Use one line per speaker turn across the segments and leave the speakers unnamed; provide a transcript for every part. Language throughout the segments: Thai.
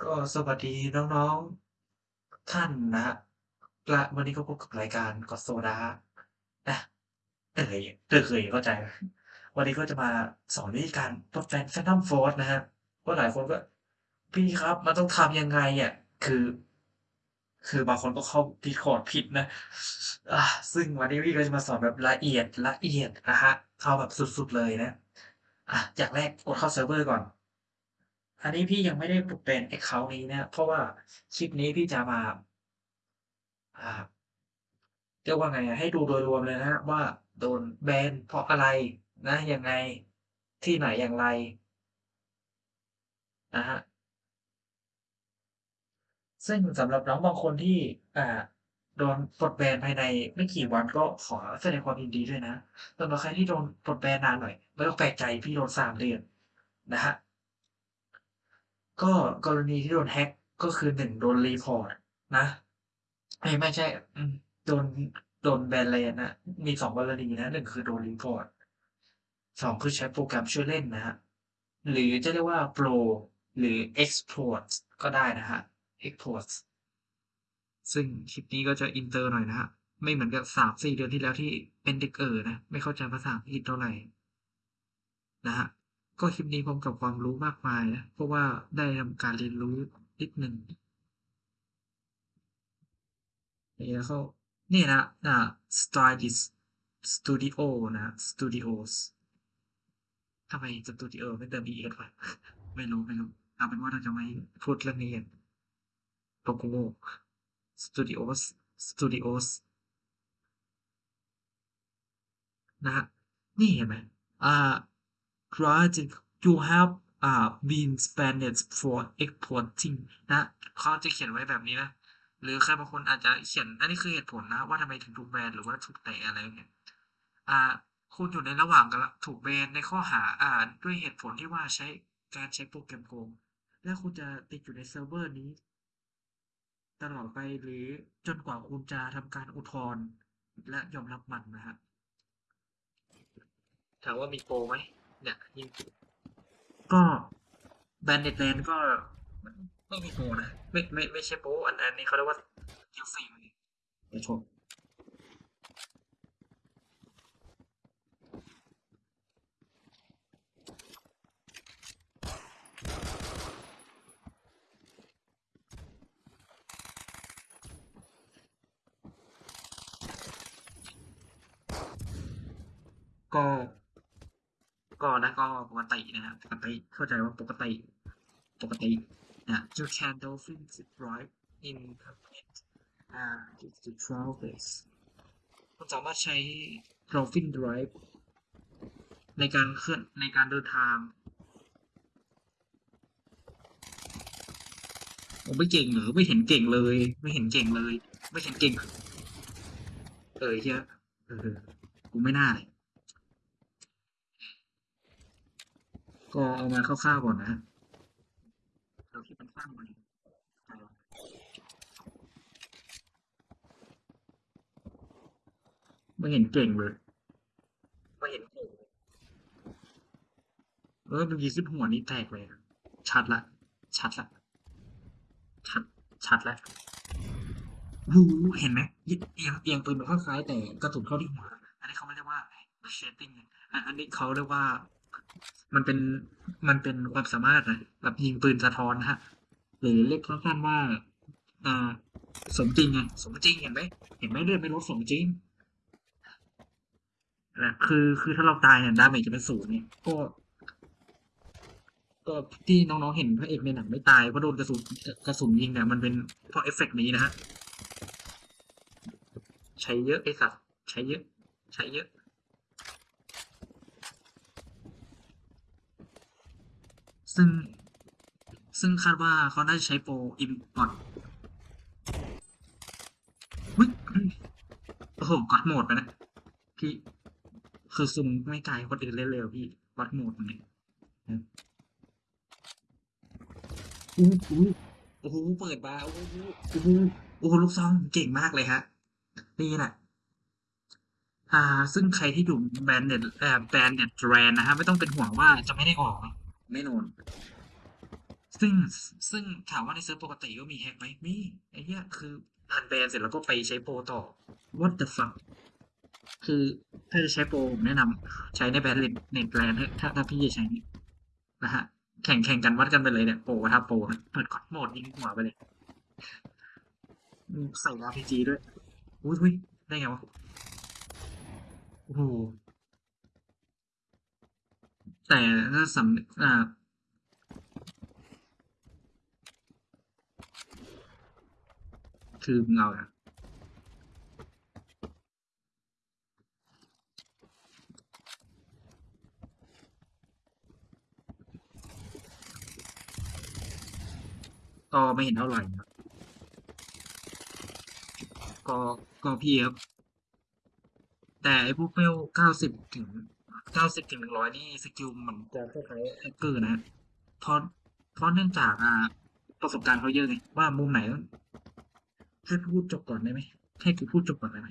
ก็สวัสดีน้องๆท่านนะครับและวันนี้ก็พบกับรายการก็อโซดานะเอ่ยเอ่ยเข้าใจ วันนี้ก็จะมาสอนวิธีการปลดแฟน Phantom Force นะครับว่าะหลายคนก็ พี่ครับมันต้องทำยังไงอะคือ คือบางคนก็เข้า Discord ผิดนะอ่าซึ่งวันนี้พี่ก็จะมาสอนแบบละเอียดละเอียดนะฮะเข้าแบบสุดๆเลยนะอะอย่างแรกกดเข้าเซิร์ฟเวอร์ก่อน อันนี้พี่ยังไม่ได้เป็น account นี้นะ เพราะว่าคลิปนี้พี่จะมาอ่าเรียกว่าไงให้ดูโดยรวมเลยนะว่าโดนแบนเพราะอะไรนะยังไงที่ไหนอย่างไรนะฮะซึ่งสำหรับน้องบางคนที่อ่าโดนปลดแบนภายในไม่กี่วันก็ขอแสดงความยินดีด้วยนะสำหรับใครที่โดนปลดแบนนานหน่อยไม่ต้องแปลกใจพี่โดน3เดือนนะครับ ก็กรณีที่โดน hack ก็คือ1โดน report นะเอ๊ยไม่ใช่โดนโดนแบน LAN นะมี2กรณีนะ1คือโดน report 2คือใช้โปรแกรมช่วยเล่นนะครับหรือจะเรียกว่า Pro หรือ exploit ก็ได้นะครับ exploit ซึ่งคลิปนี้ก็จะอินเตอร์หน่อยนะครับไม่เหมือนกับ3-4เดือนที่แล้วที่เป็นเด็กเอ๋อนะ ไม่เข้าใจภาษาอังกฤษเท่าไรนะครับ ก็คลิปนี้พร้อมกับความรู้มากมายนะ เพราะว่าได้ทำการเรียนรู้นิดหนึ่งนี่แล้วก็นี่นะอ่า Stylist Studio นะ Studios ทำไม Studio ไม่เติม es วะไม่รู้ ไม่รู้ เอาเป็นว่าเราจะไม่พูดเรื่องนี้กันโลโก้ Studios Studios นะครับนี่เห็นไหมอ่า Right you have อ่า been banned for exporting นะเขาจะเขียนไว้แบบนี้นะ หรือใครบางคนอาจจะเขียนอันนี้คือเหตุผลนะ ว่าทำไมถึงถูกแบนหรือว่าถูกเตะอะไรเงี้ยอ่าคุณอยู่ในระหว่างกำลังถูกแบนในข้อหาอ่าด้วยเหตุผลที่ว่าใช้การใช้โปรแกรมโกงและคุณจะติดอยู่ในเซิร์ฟเวอร์นี้ ตลอดไปหรือจนกว่าคุณจะทำการอุทธรณ์และยอมรับมันนะครับถามว่ามีโปรไหม เนี่ยยิงก็ Bandit LAN ก็ไม่มีโปรนะ ไม่ไม่ไม่ใช่โปรอันอันนี้เขาเรียกว่า DLC เดี๋ยวชมก็ ก็นะก็ปกตินะครับปกติเข้าใจว่าปกติปกตินะ You can dolphin drive in permit อ่า to travel place คุณสามารถใช้ dolphin drive ในการเคลื่อนในการเดินทางผมไม่เก่งหรือไม่เห็นเก่งเลย ไม่เห็นเก่งเลย ไม่เห็นเก่งเออเหี้ยเออกูไม่น่าเลย ก็เอามาคร่าวๆก่อนนะเราคิดมันสั้นไปไม่เห็นเก่งเลยไม่เห็นเก่งเลยเออเมื่อกี้ขึ้นหัวนี่แตกเลย ชัดแล้วชัดแล้วชัด ชัดแล้วโอ้โฮเห็นไหมเอียงเอียงปืนมันคล้ายๆแต่กระสุนเข้าที่หัว อันนี้เขาไม่เรียกว่า shading ไงอันอันนี้เขาเรียกว่า มันเป็นมันเป็นความสามารถนะแบบยิงปืนสะท้อนนะหรือเรียกสั้นๆว่า อ่า สมจริงไงสมจริงเห็นไหมเห็นไหมเลือดไม่ลดสมจริงนะคือคือถ้าเราตายเนี่ย damage จะเป็น0ไงก็ก็ที่น้องๆเห็นพระเอกในหนังไม่ตายเพราะโดนกระสุนกระสุนยิงเนี่ยมันเป็นเพราะเอฟเฟกต์นี้นะครับใช้เยอะไอ้สัตว์ใช้เยอะ ใช้เยอะ ซึ่ง ซึ่งคาดว่าเขาน่าจะใช้โปร import อุ๊ยอืมโอ้โฮ God Mode ไปนะพี่ คือซุมไม่ไกลคนอื่นเล่นเลยอะพี่ God Mode ตรงนี้อืมอุ๊ยๆโอ้โฮเปิดมาโอ้โฮโอ้โฮโอ้โฮลูกซองเก่งมากเลยครับนี่แหละอ่า ซึ่งใครที่อยู่ Bandit เอ่อ Bandit LAN นะครับไม่ต้องเป็นห่วงว่าจะไม่ได้ออกนะ แน่นอน ซึ่งซึ่งถามว่าในเซิร์ฟปกติก็มีแฮกไหมมีไอ้เหี้ยคืออ่านแบนเสร็จแล้วก็ไปใช้โปรต่อ what the fuck คือถ้าจะใช้โปรผมแนะนำใช้ในแบนเน็ตเน็ตแลนถ้าถ้าพี่จะใช้นี่นะฮะแข่งแข่งกันวัดกันไปเลยเนี่ยโปรถ้าโปรเปิดกดโหมดยิงหัวไปเลยใส่ RPG ด้วยอุ้ยอุ้ยได้ไงวะโอ้โห แต่ถ้าสำอ่าคือมึงเอาอะก็ไม่เห็นเท่าไหร่นะก็ก็พี่ครับแต่ไอ้พวกเวลเก้าสิบถึง เก้าสิบถึงหนึ่งร้อยนี่สกิลมันจะคล้ายๆแฮกเกอร์นะเพราะเพราะเนื่องจากอ่าประสบการณ์เขาเยอะไงว่ามุมไหนต้องให้พูดจบก่อนได้ไหมให้กูพูดจบก่อนได้ไหม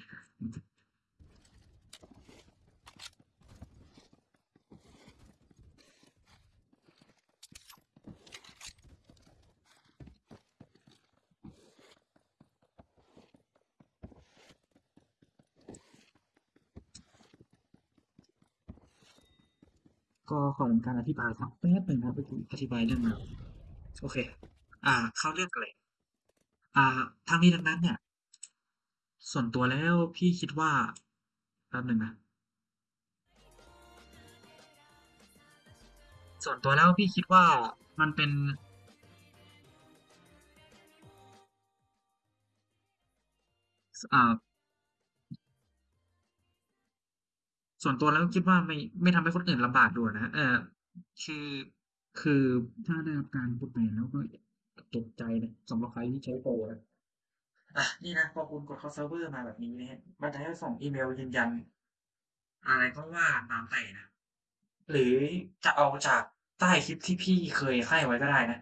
ก็ขอเป็นการอธิบายครับแป๊บหนึ่งครับเมื่อกี้อธิบายเรื่องราวโอเค อ่า เข้าเรื่องกันเลยอ่าทางนี้ดังนั้นเนี่ย ส่วนตัวแล้วพี่คิดว่าแป๊บหนึ่งนะส่วนตัวแล้วพี่คิดว่ามันเป็นอ่า ส่วนตัวแล้วคิดว่าไม่ไม่ทำให้คนอื่นลำบากด้วยนะเออคือคือถ้าได้รับการพูดไปแล้วก็ตกใจนะสำหรับใครที่ใช้โปรนะอะนี่นะพอคุณกดเข้าเซิร์ฟเวอร์มาแบบนี้นะฮะมันจะให้ส่งอีเมลยืนยัน อะไรก็ว่าตามแต่นะหรือจะเอาจากใต้คลิปที่พี่เคยให้ไว้ก็ได้นะ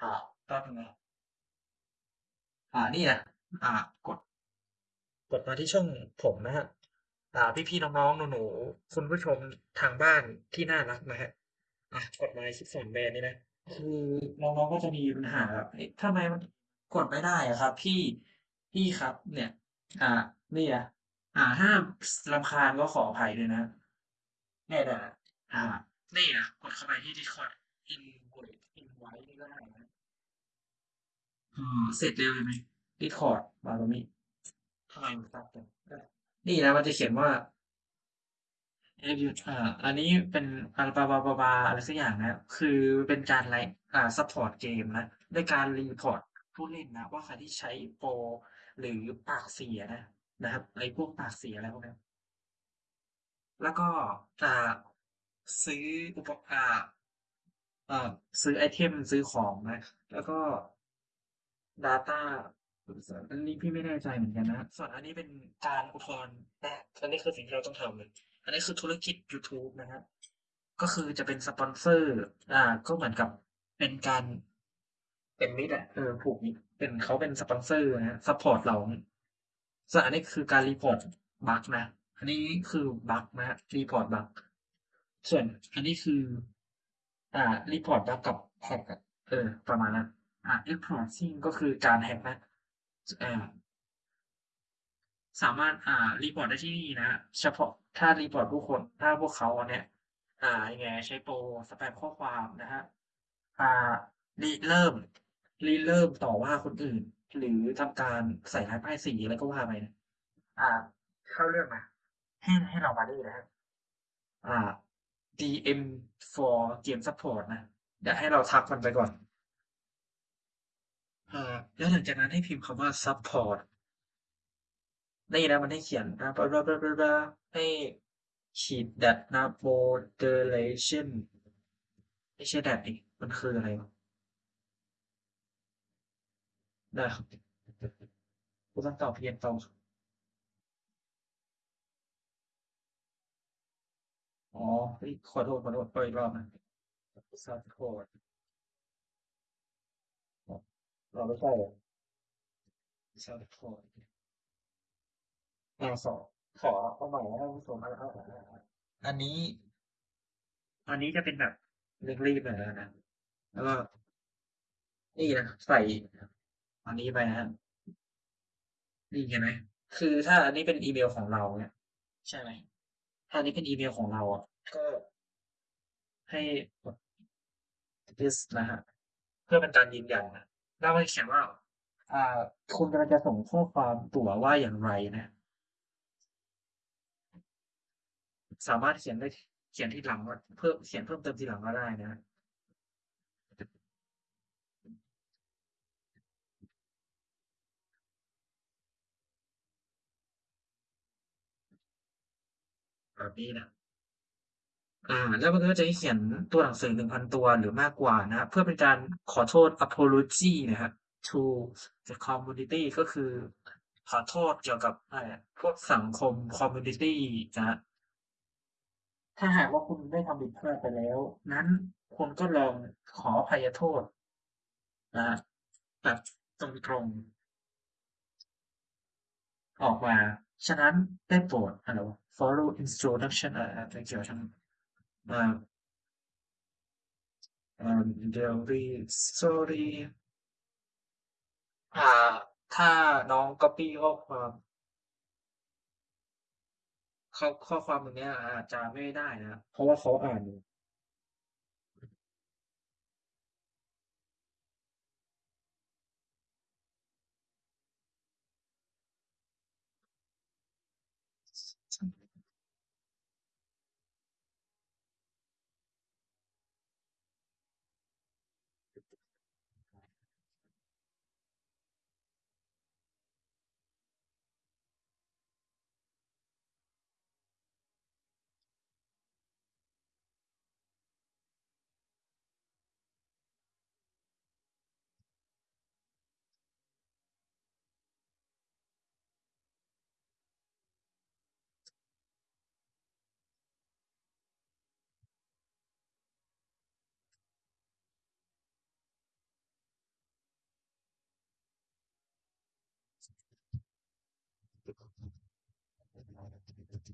อ่าแป๊บนึงนะอ่านี่นะอ่ากด กดมาที่ช่องผมนะฮะ อ่า พี่ๆน้องๆหนูๆคุณผู้ชมทางบ้านที่น่ารักนะฮะอะกดมาคลิปสอนแบรนด์นี่นะคือน้องๆก็จะมีปัญหาแบบเอ๊ะทำไมมันกดไม่ได้อะครับ พี่พี่ครับ เนี่ย อ่านี่อะอ่าถ้ารำคาญก็ขออภัยด้วยนะเนี่ยนะอ่านี่อะกดเข้าไปที่ Discord invite invite นี่ก็ได้นะอ่าเสร็จเร็วเลยไหม Discord มาตรงนี้ทำไมมันตัดกัน นี่นะมันจะเขียนว่า Have you อ่าอันนี้เป็นอะไรบาบาบาบาอะไรสักอย่างนะ คือเป็นการไลฟ์อ่า support เกมนะด้วยการ report ผู้เล่นนะ ว่าใครที่ใช้โปรหรือปากเสียนะนะครับไอ้พวกปากเสียอะไรพวกนั้นแล้วก็อ่าซื้ออุปอ่าอ่าซื้อ item ซื้อของนะ แล้วก็ Data อันนี้พี่ไม่แน่ใจเหมือนกันนะ ส่วนอันนี้เป็นการอุทธรณ์นะอันนี้คือสิ่งที่เราต้องทำเลย อันนี้คือธุรกิจ YouTube นะครับก็คือจะเป็นสปอนเซอร์ อ่า ก็เหมือนกับเป็นการเป็นมิตรอะเออผูกมิตรเป็นเขาเป็นสปอนเซอร์นะ support เราส่วนอันนี้คือการ report bug นะ อันนี้คือ bug นะ report bug ส่วนอันนี้คือ อ่า report bug กับ hack เออ ประมาณนั้นอ่า exploiting ก็คือการ hack นะ สามารถอ่า report ได้ที่นี่นะ เฉพาะถ้า report ผู้คนถ้าพวกเขาเนี่ย อ่ายังไงใช้โปรสแปมข้อความนะฮะอ่าริเริ่มริเริ่มต่อว่าคนอื่น หรือทำการใส่ร้ายป้ายสีอะไรก็ว่าไปนะอ่า เข้าเรื่องมาให้ให้เรามานี่นะครับอ่า DM for game support นะเดี๋ยวให้เราทักมันไปก่อน เอ่าแล้วหลังจากนั้นให้พิมพ์คำว่า support นี่นะมันให้เขียนนะบลาบลาบลาบลาให้ขีดดัดนะ moderation ไม่ใช่ดัดดิมันคืออะไรวะนะกูต้องตอบเพียนตอบอ๋อขอโทษขอโทษเปิดอีกรอบนะ support เราไม่ใช่เหรอ support อ่าขอขอเอาใหม่นะท่านผู้ชมเอาเอาเอาเอาอันนี้ อันนี้จะเป็นแบบเร่งรีบหน่อยแล้วนะ แล้วก็นี่นะใส่อันนี้ไปนะครับนี่เห็นไหมคือถ้าอันนี้เป็นอีเมลของเราเนี่ยใช่ไหมถ้าอันนี้เป็นอีเมลของเราอะก็ให้กด this นะฮะเพื่อเป็นการยืนยันนะ แล้วมันเขียนว่า อ่า คุณกำลังจะส่งข้อความตั๋วว่าอย่างไรนะ สามารถเขียนได้เขียนที่หลังว่าเพิ่มเขียนเพิ่มเติมทีหลังก็ได้นะแบบนี้นะ อ่า แล้วมันก็จะให้เขียนตัวหนังสือ1,000ตัวหรือมากกว่านะครับเพื่อเป็นการขอโทษ apology นะครับ to the community ก็คือขอโทษเกี่ยวกับพวกสังคม community นะถ้าหากว่าคุณได้ทำผิดพลาดไปแล้ว นั้นคุณก็ลองขออภัยโทษนะครับแบบตรงๆออกมา ฉะนั้นได้โปรดอะไร follow instruction อะไรเกี่ยวกับ อ่า um very sorry อ่าถ้าน้อง copy ข้อความข้อข้อความตรงเนี้ยอาจจะไม่ได้นะ เพราะว่าเขาอ่านอยู่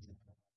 together.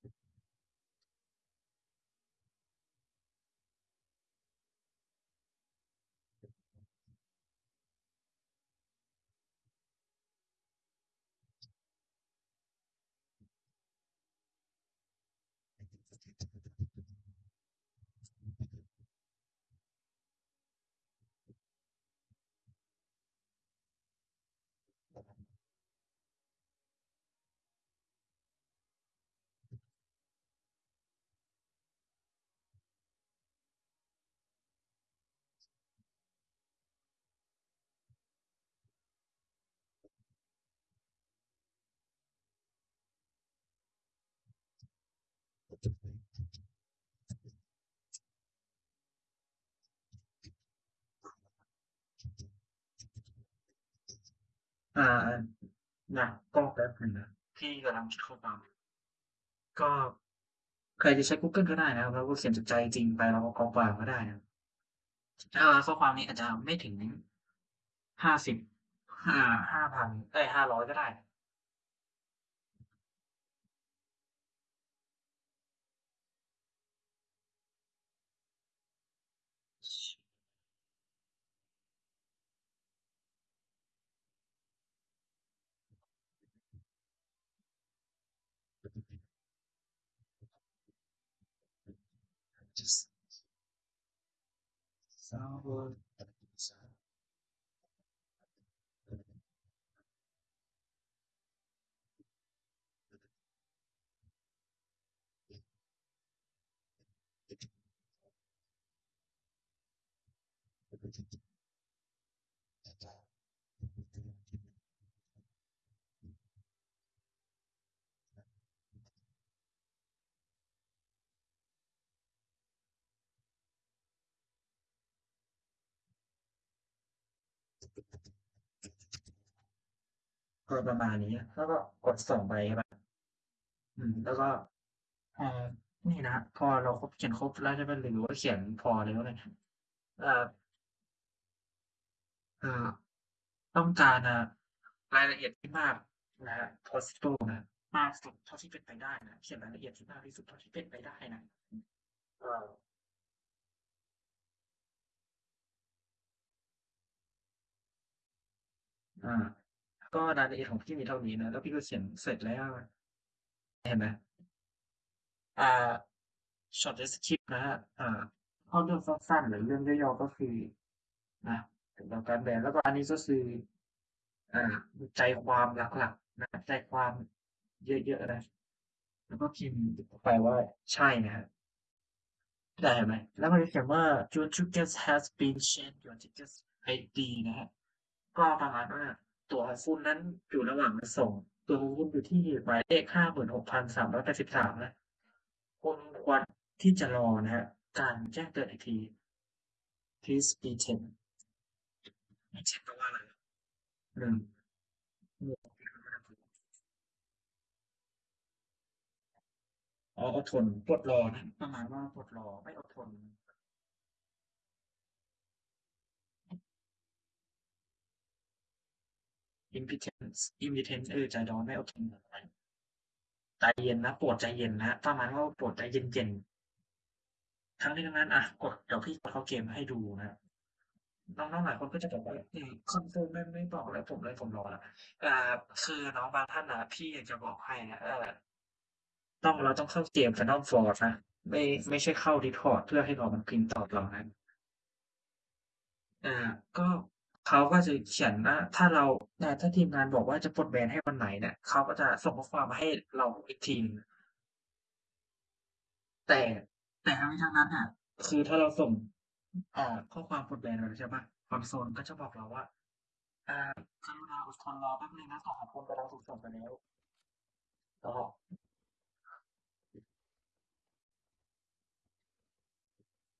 อ่านะก็แป๊บหนึ่งนะพี่กำลังคิดข้อความก็ใครจะใช้ Google ก็ได้นะครับแล้วก็เขียนจากใจจริงไปแล้วก็กรอกปากก็ได้นะอ่าข้อความนี้อาจจะไม่ถึงห้าสิบห้าห้าพันเอ้ยห้าร้อยก็ได้ sour ก็ประมาณนี้แล้วก็กดส่งไปใช่ปะอืม แล้วก็พอนี่นะพอเราครบเขียนครบแล้วใช่ไหมหรือว่าเขียนพอแล้วเนี่ยเอ่อเอ่อต้องการอ่ารายละเอียดที่มากนะฮะ possible นะมากสุดเท่าที่เป็นไปได้นะเขียนรายละเอียดที่มากที่สุดเท่าที่เป็นไปได้นะเอ่ออา ก็รายละเอียดของพี่มีเท่านี้นะ แล้วพี่ก็เขียนเสร็จแล้ว เห็นไหม?อ่า short descript นะครับอ่าเข้าเรื่องสั้นๆหรือเรื่องย่อๆก็คืออ่าเกี่ยวกับการแบนแล้วก็อันนี้ก็คืออ่าใจความหลักๆนะใจความเยอะๆนะแล้วก็พิมพ์ไปว่าใช่นะครับเห็นไหม?แล้วมันจะเขียนว่า your ticket has been changed your ticket ID นะครับก็ประมาณว่า ตั๋วของคุณนั้นอยู่ระหว่างมาส่ง ตั๋วของคุณอยู่ที่หมายเลข56,383นะคุณควรที่จะรอนะครับการแจ้งเตือนอีกที Please be patient patient แปลว่าอะไร?อืมอ๋ออดทนอดรอนะประมาณว่าอดรอไม่อดทน impatient impatient เออใจร้อนไม่โอดทนใจเย็นนะโปรดใจเย็นนะประมาณว่าโปรดใจเย็นๆทั้งนี้ทั้งนั้นอะกดเดี๋ยวพี่กดเข้าเกมให้ดูนะน้องๆหลายคนก็จะบอกว่า"คอนโซลไม่ไม่บอกอะไรผมเลยผมรอล้ว"อ่าคือน้องบางท่านนะพี่อยากจะบอกให้นะเออต้องเราต้องเข้าเกม Phantom Force นะไม่ไม่ใช่เข้า Discord เพื่อให้รอมันพิมพ์ตอบเรานะอาก็ เขาก็จะเขียนว่าถ้าเราอ่ถ้าทีมงานบอกว่าจะปลดแบนให้วันไหนเนี่ยเขาก็จะส่งข้อความมาให้เราอีกทีนแต่แต่ทั้งนี้ทั้งนั้นน่ะคือถ้าเราส่งอ่าข้อความปลดแบนไปแล้วใช่เปล่าคอนโซลก็จะบอกเราว่า อ่ากรุณาอดทนรอแป๊บนึงนะของคุณกำลังถูกส่งไปแล้วก็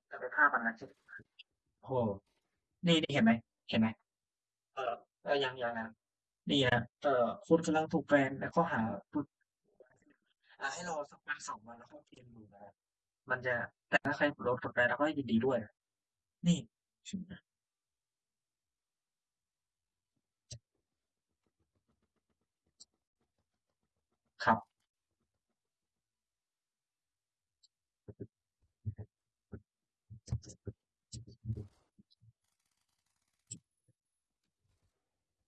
แต่เป็นภาพอันนั้นใช่ไหม?โอ้โฮนี่เห็นไหม เห็นไหม?เอ่อเออยังยังนี่นะเอ่อคุณกำลังถูกแบนแล้วก็หาปลดอ่าให้รอสักวันสองวันแล้วเข้าเกมดูนะมันจะแต่ถ้าใครโดนปลดแบนเราก็ยินดีด้วย นี่